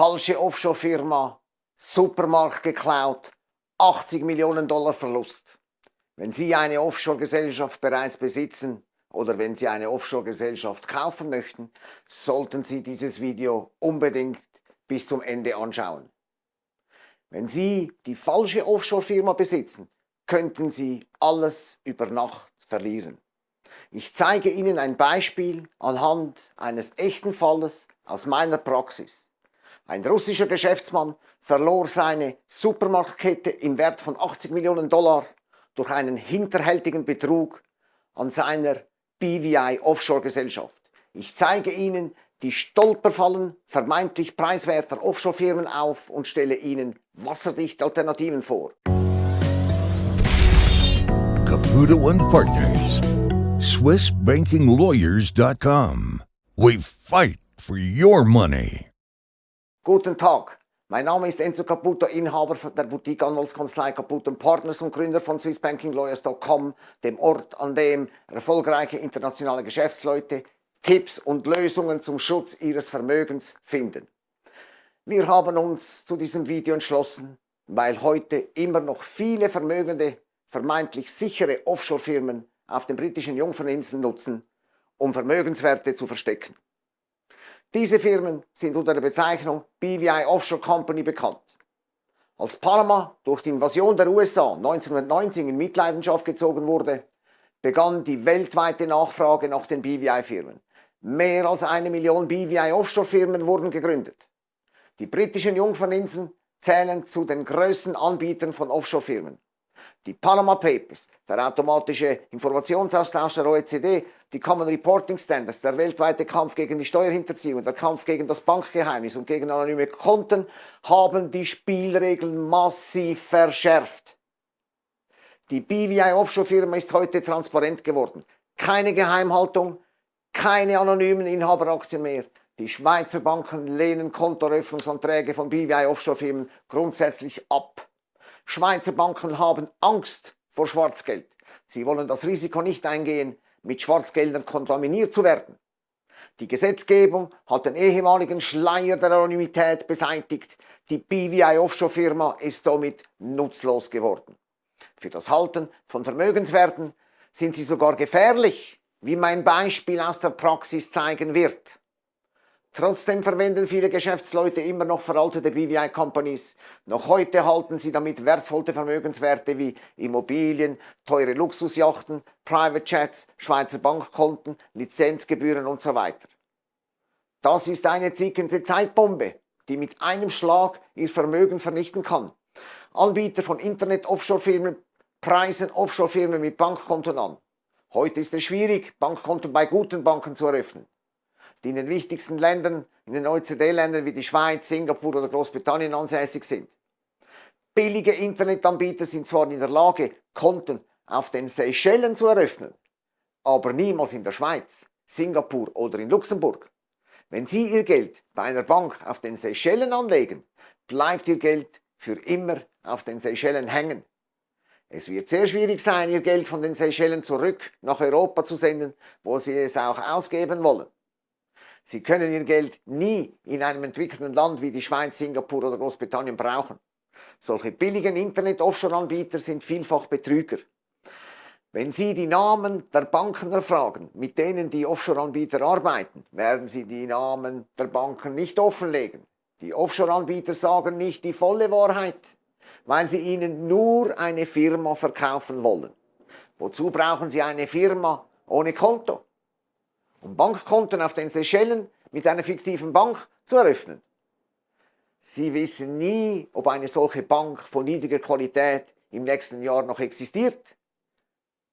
Falsche Offshore-Firma, Supermarkt geklaut, 80 Millionen Dollar Verlust. Wenn Sie eine Offshore-Gesellschaft bereits besitzen oder wenn Sie eine Offshore-Gesellschaft kaufen möchten, sollten Sie dieses Video unbedingt bis zum Ende anschauen. Wenn Sie die falsche Offshore-Firma besitzen, könnten Sie alles über Nacht verlieren. Ich zeige Ihnen ein Beispiel anhand eines echten Falles aus meiner Praxis. Ein russischer Geschäftsmann verlor seine Supermarktkette im Wert von 80 Millionen Dollar durch einen hinterhältigen Betrug an seiner BVI Offshore Gesellschaft. Ich zeige Ihnen die Stolperfallen vermeintlich preiswerter Offshore-Firmen auf und stelle Ihnen wasserdichte Alternativen vor. Caputo and Partners, SwissBankingLawyers.com. We fight for your money. Guten Tag, mein Name ist Enzo Caputo, Inhaber der Boutique Anwaltskanzlei Caputo Partners und Gründer von SwissBankingLawyers.com, dem Ort, an dem erfolgreiche internationale Geschäftsleute Tipps und Lösungen zum Schutz ihres Vermögens finden. Wir haben uns zu diesem Video entschlossen, weil heute immer noch viele vermögende, vermeintlich sichere Offshore-Firmen auf den britischen Jungferninseln nutzen, um Vermögenswerte zu verstecken. Diese Firmen sind unter der Bezeichnung BVI Offshore Company bekannt. Als Panama durch die Invasion der USA 1990 in Mitleidenschaft gezogen wurde, begann die weltweite Nachfrage nach den BVI-Firmen. Mehr als eine Million BVI-Offshore-Firmen wurden gegründet. Die britischen Jungferninseln zählen zu den größten Anbietern von Offshore-Firmen. Die Panama Papers, der automatische Informationsaustausch der OECD, die Common Reporting Standards, der weltweite Kampf gegen die Steuerhinterziehung, der Kampf gegen das Bankgeheimnis und gegen anonyme Konten haben die Spielregeln massiv verschärft. Die BVI Offshore Firma ist heute transparent geworden. Keine Geheimhaltung, keine anonymen Inhaberaktien mehr. Die Schweizer Banken lehnen Kontoeröffnungsanträge von BVI Offshore Firmen grundsätzlich ab. Schweizer Banken haben Angst vor Schwarzgeld. Sie wollen das Risiko nicht eingehen, mit Schwarzgeldern kontaminiert zu werden. Die Gesetzgebung hat den ehemaligen Schleier der Anonymität beseitigt. Die BVI Offshore Firma ist somit nutzlos geworden. Für das Halten von Vermögenswerten sind sie sogar gefährlich, wie mein Beispiel aus der Praxis zeigen wird. Trotzdem verwenden viele Geschäftsleute immer noch veraltete BVI-Companies. Noch heute halten sie damit wertvolle Vermögenswerte wie Immobilien, teure Luxusjachten, Private Chats, Schweizer Bankkonten, Lizenzgebühren und so weiter. Das ist eine zickende Zeitbombe, die mit einem Schlag ihr Vermögen vernichten kann. Anbieter von Internet-Offshore-Firmen preisen Offshore-Firmen mit Bankkonten an. Heute ist es schwierig, Bankkonten bei guten Banken zu eröffnen die in den wichtigsten Ländern, in den OECD-Ländern wie die Schweiz, Singapur oder Großbritannien ansässig sind. Billige Internetanbieter sind zwar in der Lage, Konten auf den Seychellen zu eröffnen, aber niemals in der Schweiz, Singapur oder in Luxemburg. Wenn Sie Ihr Geld bei einer Bank auf den Seychellen anlegen, bleibt Ihr Geld für immer auf den Seychellen hängen. Es wird sehr schwierig sein, Ihr Geld von den Seychellen zurück nach Europa zu senden, wo Sie es auch ausgeben wollen. Sie können Ihr Geld nie in einem entwickelten Land wie die Schweiz, Singapur oder Großbritannien brauchen. Solche billigen Internet-Offshore-Anbieter sind vielfach Betrüger. Wenn Sie die Namen der Banken erfragen, mit denen die Offshore-Anbieter arbeiten, werden Sie die Namen der Banken nicht offenlegen. Die Offshore-Anbieter sagen nicht die volle Wahrheit, weil sie Ihnen nur eine Firma verkaufen wollen. Wozu brauchen Sie eine Firma ohne Konto? Um Bankkonten auf den Seychellen mit einer fiktiven Bank zu eröffnen. Sie wissen nie, ob eine solche Bank von niedriger Qualität im nächsten Jahr noch existiert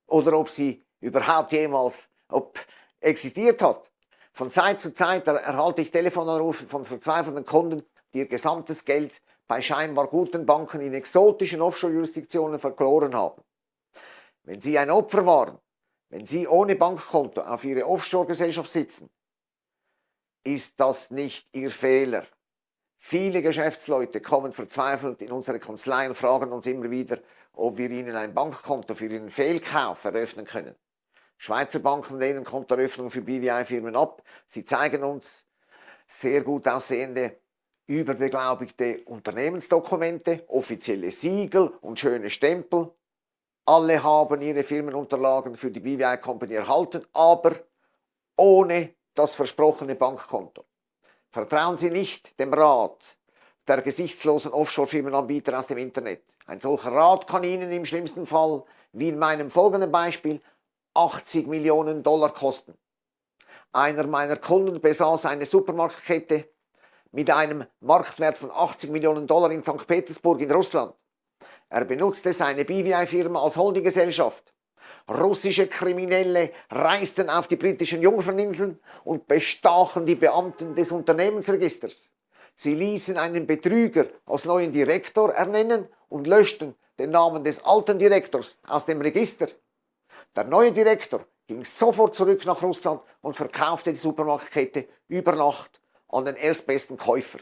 oder ob sie überhaupt jemals ob existiert hat. Von Zeit zu Zeit erhalte ich Telefonanrufe von verzweifelten Kunden, die ihr gesamtes Geld bei scheinbar guten Banken in exotischen Offshore-Jurisdiktionen verloren haben. Wenn Sie ein Opfer waren wenn Sie ohne Bankkonto auf Ihre Offshore-Gesellschaft sitzen, ist das nicht Ihr Fehler. Viele Geschäftsleute kommen verzweifelt in unsere Kanzlei und fragen uns immer wieder, ob wir ihnen ein Bankkonto für ihren Fehlkauf eröffnen können. Schweizer Banken lehnen Kontoeröffnungen für BVI-Firmen ab. Sie zeigen uns sehr gut aussehende überbeglaubigte Unternehmensdokumente, offizielle Siegel und schöne Stempel. Alle haben ihre Firmenunterlagen für die BVI Company erhalten, aber ohne das versprochene Bankkonto. Vertrauen Sie nicht dem Rat der gesichtslosen Offshore-Firmenanbieter aus dem Internet. Ein solcher Rat kann Ihnen im schlimmsten Fall, wie in meinem folgenden Beispiel, 80 Millionen Dollar kosten. Einer meiner Kunden besaß eine Supermarktkette mit einem Marktwert von 80 Millionen Dollar in St. Petersburg in Russland. Er benutzte seine BVI-Firma als Holdinggesellschaft. Russische Kriminelle reisten auf die britischen Jungferninseln und bestachen die Beamten des Unternehmensregisters. Sie ließen einen Betrüger als neuen Direktor ernennen und löschten den Namen des alten Direktors aus dem Register. Der neue Direktor ging sofort zurück nach Russland und verkaufte die Supermarktkette über Nacht an den erstbesten Käufer.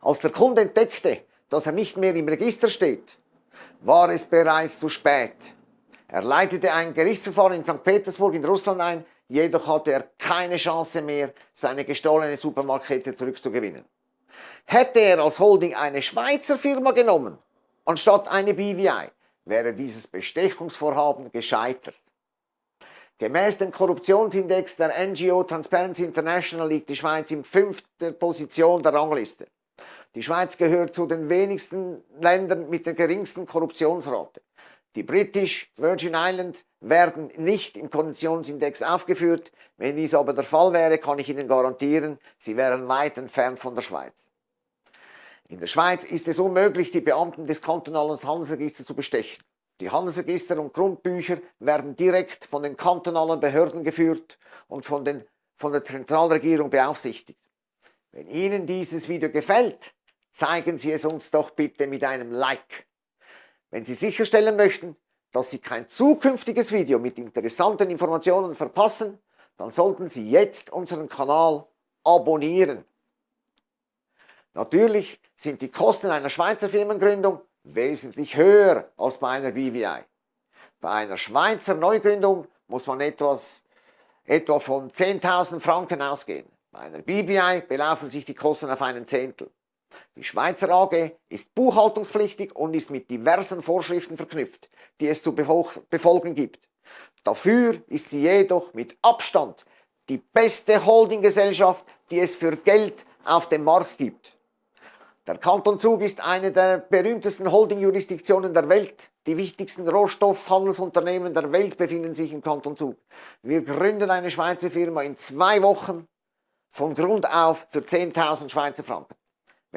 Als der Kunde entdeckte, dass er nicht mehr im Register steht, war es bereits zu spät. Er leitete ein Gerichtsverfahren in St. Petersburg in Russland ein, jedoch hatte er keine Chance mehr, seine gestohlene Supermarktkette zurückzugewinnen. Hätte er als Holding eine Schweizer Firma genommen, anstatt eine BVI, wäre dieses Bestechungsvorhaben gescheitert. Gemäß dem Korruptionsindex der NGO Transparency International liegt die Schweiz in fünfter Position der Rangliste. Die Schweiz gehört zu den wenigsten Ländern mit der geringsten Korruptionsrate. Die British Virgin Islands werden nicht im Korruptionsindex aufgeführt. Wenn dies aber der Fall wäre, kann ich Ihnen garantieren, sie wären weit entfernt von der Schweiz. In der Schweiz ist es unmöglich, die Beamten des kantonalen Handelsregisters zu bestechen. Die Handelsregister und Grundbücher werden direkt von den kantonalen Behörden geführt und von, den, von der Zentralregierung beaufsichtigt. Wenn Ihnen dieses Video gefällt, zeigen Sie es uns doch bitte mit einem Like. Wenn Sie sicherstellen möchten, dass Sie kein zukünftiges Video mit interessanten Informationen verpassen, dann sollten Sie jetzt unseren Kanal abonnieren. Natürlich sind die Kosten einer Schweizer Firmengründung wesentlich höher als bei einer BVI. Bei einer Schweizer Neugründung muss man etwas, etwa von 10.000 Franken ausgehen. Bei einer BVI belaufen sich die Kosten auf einen Zehntel. Die Schweizer AG ist buchhaltungspflichtig und ist mit diversen Vorschriften verknüpft, die es zu befolgen gibt. Dafür ist sie jedoch mit Abstand die beste Holdinggesellschaft, die es für Geld auf dem Markt gibt. Der Kanton Zug ist eine der berühmtesten Holding-Jurisdiktionen der Welt. Die wichtigsten Rohstoffhandelsunternehmen der Welt befinden sich im Kanton Zug. Wir gründen eine Schweizer Firma in zwei Wochen von Grund auf für 10.000 Schweizer Franken.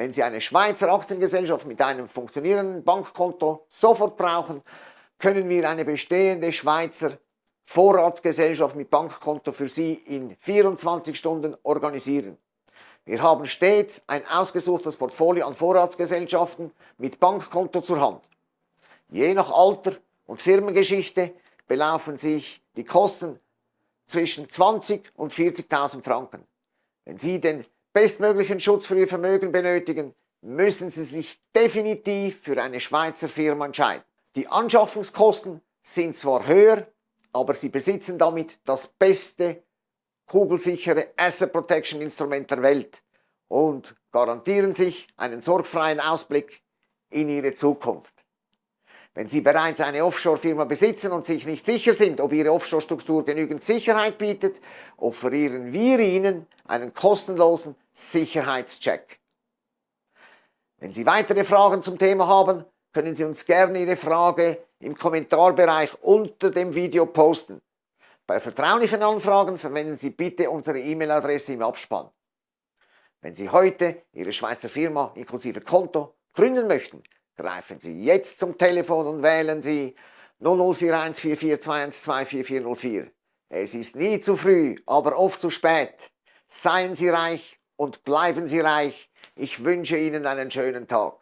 Wenn Sie eine Schweizer Aktiengesellschaft mit einem funktionierenden Bankkonto sofort brauchen, können wir eine bestehende Schweizer Vorratsgesellschaft mit Bankkonto für Sie in 24 Stunden organisieren. Wir haben stets ein ausgesuchtes Portfolio an Vorratsgesellschaften mit Bankkonto zur Hand. Je nach Alter und Firmengeschichte belaufen sich die Kosten zwischen 20 und 40.000 Franken. Wenn Sie den bestmöglichen Schutz für Ihr Vermögen benötigen, müssen Sie sich definitiv für eine Schweizer Firma entscheiden. Die Anschaffungskosten sind zwar höher, aber Sie besitzen damit das beste kugelsichere Asset Protection Instrument der Welt und garantieren sich einen sorgfreien Ausblick in Ihre Zukunft. Wenn Sie bereits eine Offshore-Firma besitzen und sich nicht sicher sind, ob Ihre Offshore-Struktur genügend Sicherheit bietet, offerieren wir Ihnen einen kostenlosen Sicherheitscheck. Wenn Sie weitere Fragen zum Thema haben, können Sie uns gerne Ihre Frage im Kommentarbereich unter dem Video posten. Bei vertraulichen Anfragen verwenden Sie bitte unsere E-Mail-Adresse im Abspann. Wenn Sie heute Ihre Schweizer Firma inklusive Konto gründen möchten, greifen Sie jetzt zum Telefon und wählen Sie 00414421244404. Es ist nie zu früh, aber oft zu spät. Seien Sie reich und bleiben Sie reich. Ich wünsche Ihnen einen schönen Tag.